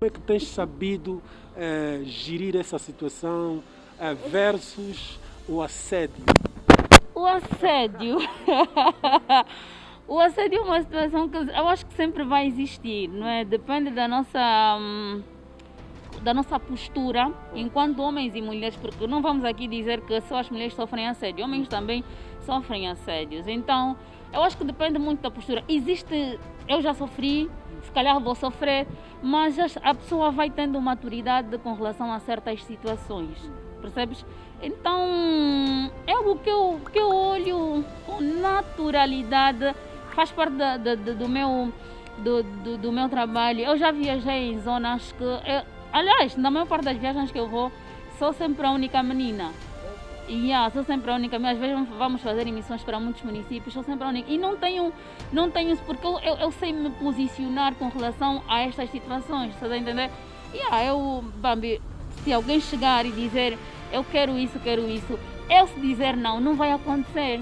Como é que tens sabido eh, gerir essa situação eh, versus o assédio? O assédio. o assédio é uma situação que eu acho que sempre vai existir, não é? Depende da nossa. Hum, da nossa postura enquanto homens e mulheres, porque não vamos aqui dizer que só as mulheres sofrem assédio, homens também sofrem assédios. Então, eu acho que depende muito da postura. Existe, eu já sofri, se calhar vou sofrer, mas a pessoa vai tendo maturidade com relação a certas situações, percebes? Então, é algo que eu, que eu olho com naturalidade, faz parte da, da, do, meu, do, do, do, meu trabalho. Eu já viajei em zonas que. Eu, aliás, na maior parte das viagens que eu vou, sou sempre a única menina. Yeah, sou sempre a única, às vezes vamos fazer emissões para muitos municípios, sou sempre a única. E não tenho, não tenho porque eu, eu, eu sei me posicionar com relação a estas situações, estás a entender? Yeah, eu, Bambi, se alguém chegar e dizer eu quero isso, quero isso, eu se dizer não, não vai acontecer.